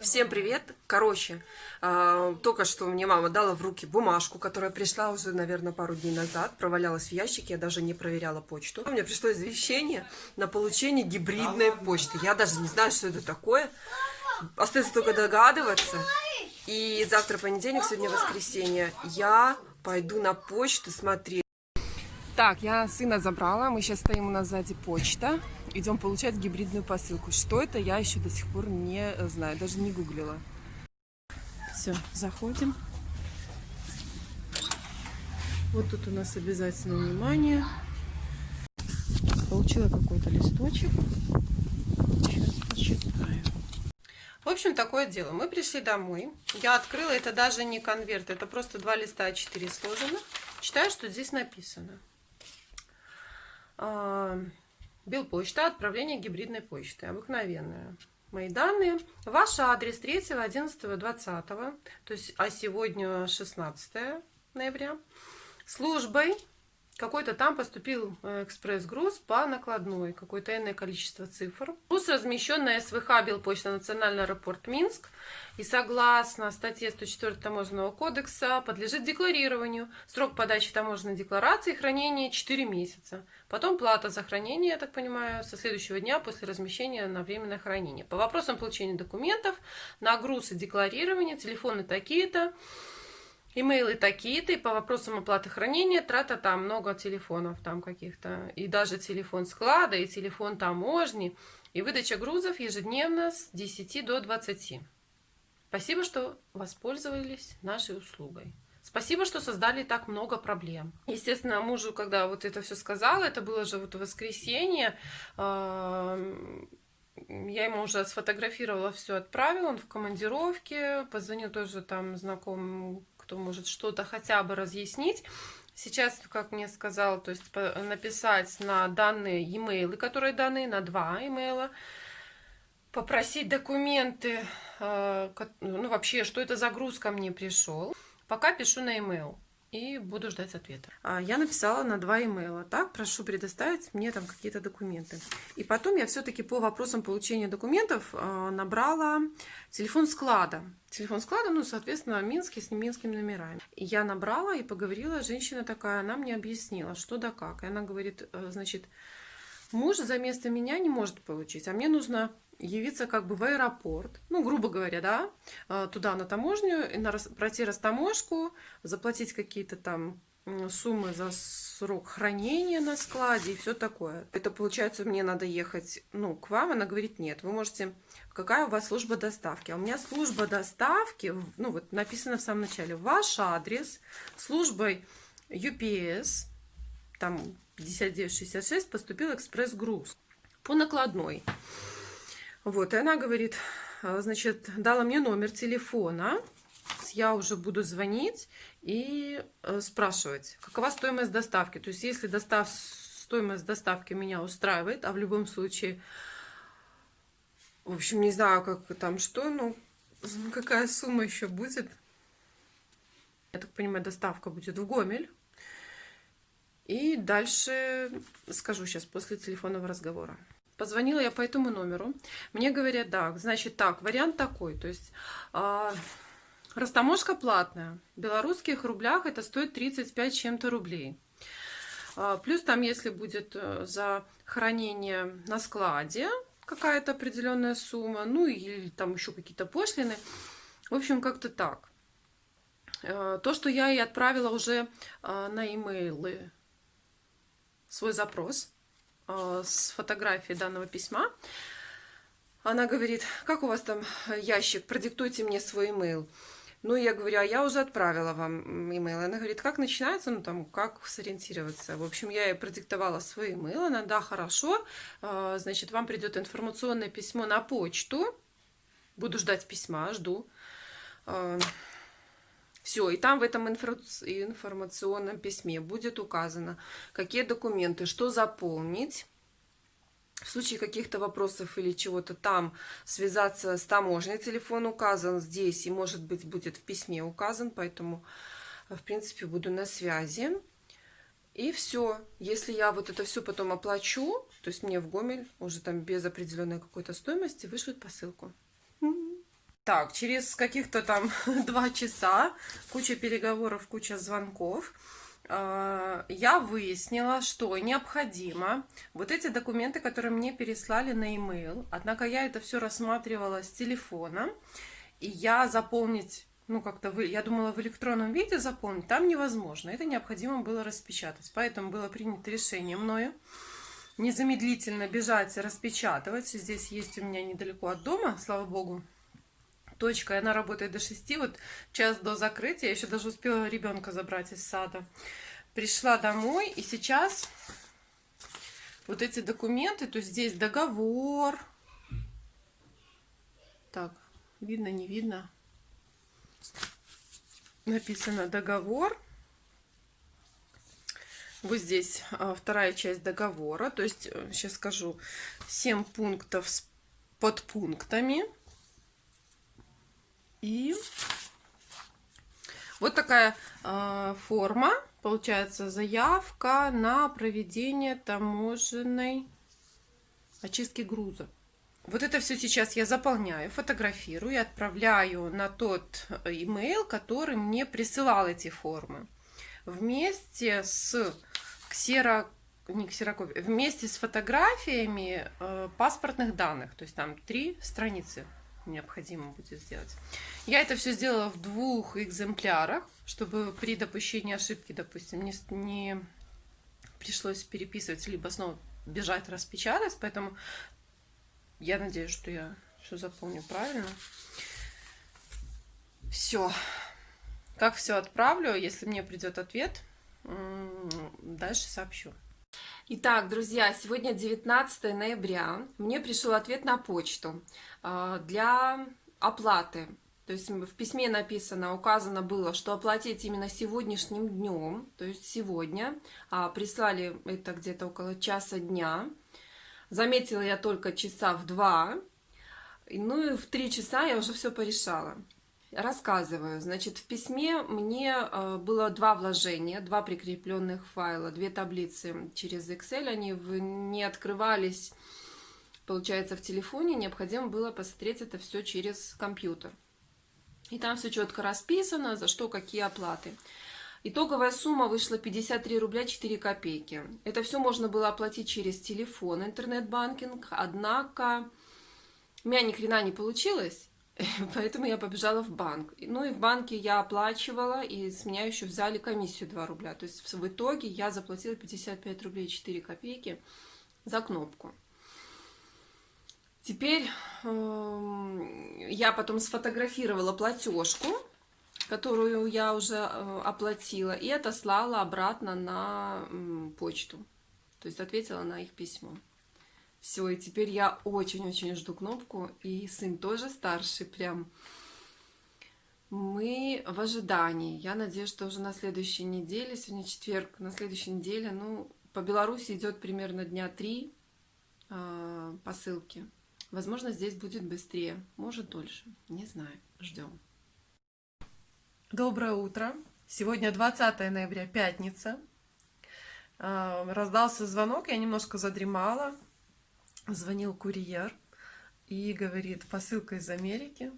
Всем привет! Короче, э, только что мне мама дала в руки бумажку, которая пришла уже, наверное, пару дней назад, провалялась в ящике, я даже не проверяла почту. Мне пришло извещение на получение гибридной почты. Я даже не знаю, что это такое. Остается только догадываться. И завтра понедельник, сегодня воскресенье. Я пойду на почту смотреть. Так, я сына забрала, мы сейчас стоим у нас сзади почта, идем получать гибридную посылку. Что это, я еще до сих пор не знаю, даже не гуглила. Все, заходим. Вот тут у нас обязательно внимание. Получила какой-то листочек. Сейчас почитаю. В общем, такое дело. Мы пришли домой. Я открыла, это даже не конверт, это просто два листа А4 сложено. Читаю, что здесь написано. А, Белпочта, отправление гибридной почты, обыкновенная. Мои данные. Ваш адрес 3, 11, 20, то есть, а сегодня 16 ноября. Службой какой-то там поступил э, экспресс-груз по накладной, какое-то иное количество цифр. Груз размещен на СВХ Белпочта Национальный аэропорт Минск и согласно статье 104 Таможенного кодекса подлежит декларированию. Срок подачи таможенной декларации и хранения 4 месяца. Потом плата за хранение, я так понимаю, со следующего дня после размещения на временное хранение. По вопросам получения документов, на груз и декларирование, телефоны такие-то, Имейлы такие-то, и по вопросам оплаты хранения, трата там много телефонов там каких-то, и даже телефон склада, и телефон таможни, и выдача грузов ежедневно с 10 до 20. Спасибо, что воспользовались нашей услугой. Спасибо, что создали так много проблем. Естественно, мужу, когда вот это все сказала, это было же вот воскресенье, я ему уже сфотографировала, все отправила, он в командировке, позвонил тоже там знакомым кто может что-то хотя бы разъяснить. Сейчас, как мне сказал, то есть написать на данные e-mail, которые даны, на два имейла, попросить документы, э, ну вообще, что это загрузка мне пришел. Пока пишу на e-mail и буду ждать ответа. А, я написала на два имейла. Так, прошу предоставить мне там какие-то документы. И потом я все-таки по вопросам получения документов а, набрала телефон склада. Телефон склада, ну, соответственно, минский с минскими номерами. Я набрала и поговорила, женщина такая, она мне объяснила, что да как. И она говорит, э, значит, муж за место меня не может получить, а мне нужно явиться как бы в аэропорт, ну, грубо говоря, да, а, туда на таможню, на, пройти растаможку, заплатить какие-то там суммы за срок хранения на складе и все такое. Это получается, мне надо ехать, ну, к вам. Она говорит, нет, вы можете... Какая у вас служба доставки? А у меня служба доставки, ну, вот написано в самом начале, ваш адрес, службой UPS, там 5966, поступил экспресс-груз по накладной. Вот, и она говорит, а, значит, дала мне номер телефона, я уже буду звонить и э, спрашивать, какова стоимость доставки. То есть, если достав... стоимость доставки меня устраивает, а в любом случае, в общем, не знаю, как там что, ну, какая сумма еще будет. Я так понимаю, доставка будет в Гомель. И дальше скажу сейчас после телефонного разговора. Позвонила я по этому номеру. Мне говорят, да, значит так, вариант такой. То есть э, растаможка платная. В белорусских рублях это стоит 35 чем-то рублей. Э, плюс там, если будет э, за хранение на складе какая-то определенная сумма, ну или там еще какие-то пошлины. В общем, как-то так. Э, то, что я и отправила уже э, на имейлы свой запрос, с фотографией данного письма. Она говорит, как у вас там ящик, продиктуйте мне свой email. Ну, я говорю, а я уже отправила вам имейл. Она говорит, как начинается, ну, там, как сориентироваться. В общем, я ей продиктовала свой имейл. Она, да, хорошо, э, значит, вам придет информационное письмо на почту. Буду ждать письма, жду. Э, все, и там в этом информационном письме будет указано, какие документы, что заполнить. В случае каких-то вопросов или чего-то там связаться с таможней, телефон указан здесь и, может быть, будет в письме указан, поэтому, в принципе, буду на связи. И все. Если я вот это все потом оплачу, то есть мне в Гомель уже там без определенной какой-то стоимости вышлют посылку. Так, через каких-то там два часа, куча переговоров, куча звонков, э, я выяснила, что необходимо вот эти документы, которые мне переслали на e-mail, однако я это все рассматривала с телефона, и я заполнить ну, как-то, я думала, в электронном виде заполнить, там невозможно. Это необходимо было распечатать. Поэтому было принято решение мною незамедлительно бежать распечатывать. Здесь есть у меня недалеко от дома, слава богу, точка, и она работает до 6, вот час до закрытия, я еще даже успела ребенка забрать из сада. Пришла домой, и сейчас вот эти документы, то есть здесь договор. Так, видно, не видно? Написано договор. Вот здесь а, вторая часть договора. То есть, сейчас э, скажу, 7 пунктов с подпунктами. И вот такая э, форма, получается, заявка на проведение таможенной очистки груза. Вот это все сейчас я заполняю, фотографирую и отправляю на тот email, который мне присылал эти формы. Вместе с ксеро... не ксерокопией, вместе с фотографиями э, паспортных данных. То есть там три страницы необходимо будет сделать. Я это все сделала в двух экземплярах, чтобы при допущении ошибки, допустим, не, не пришлось переписывать, либо снова бежать распечатать, поэтому я надеюсь, что я все запомню правильно. Все. Как все отправлю, если мне придет ответ, дальше сообщу. Итак, друзья, сегодня 19 ноября. Мне пришел ответ на почту а, для оплаты. То есть в письме написано, указано было, что оплатить именно сегодняшним днем, то есть сегодня. А прислали это где-то около часа дня. Заметила я только часа в два. Ну и в три часа я уже все порешала. Рассказываю. Значит, в письме мне э, было два вложения, два прикрепленных файла, две таблицы через Excel. Они не открывались, получается, в телефоне. Необходимо было посмотреть это все через компьютер. И там все четко расписано, за что какие оплаты. Итоговая сумма вышла 53 рубля 4 копейки. Это все можно было оплатить через телефон, интернет-банкинг. Однако у меня ни хрена не получилось. Поэтому я побежала в банк. Ну и в банке я оплачивала, и с меня еще взяли комиссию 2 рубля. То есть в итоге я заплатила 55 рублей 4 копейки за кнопку. Теперь э, я потом сфотографировала платежку, которую я уже э, оплатила, и отослала обратно на э, почту. То есть ответила на их письмо. Все, и теперь я очень-очень жду кнопку, и сын тоже старший прям. Мы в ожидании. Я надеюсь, что уже на следующей неделе, сегодня четверг, на следующей неделе, ну, по Беларуси идет примерно дня три э, посылки. Возможно, здесь будет быстрее, может дольше, не знаю, ждем. Доброе утро. Сегодня 20 ноября, пятница. А, раздался звонок, я немножко задремала звонил курьер и говорит, посылка из Америки,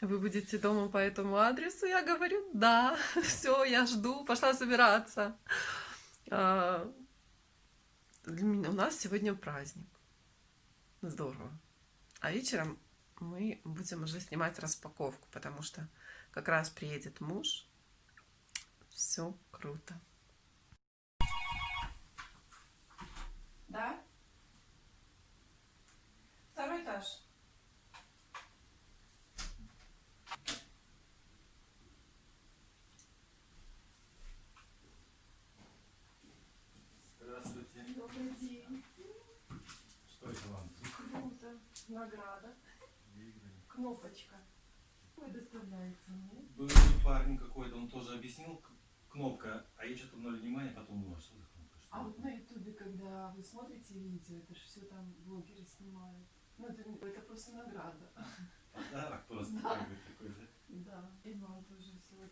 вы будете дома по этому адресу? Я говорю, да, все, я жду, пошла собираться. А, для меня, у нас сегодня праздник. Здорово. А вечером мы будем уже снимать распаковку, потому что как раз приедет муж. Все круто. Да? Этаж. Здравствуйте. Добрый день. Что это вам? Круто. Награда. Кнопочка. Вы доставляете мне. Был парень какой-то, он тоже объяснил, кнопка, а я что-то ноль внимания, потом думал, что за кнопка. Что А вот на ютубе, когда вы смотрите видео, это же все там блогеры снимают. Ну, это, это просто награда. Подарок просто Да. бы такой, да? Да, и вам тоже всего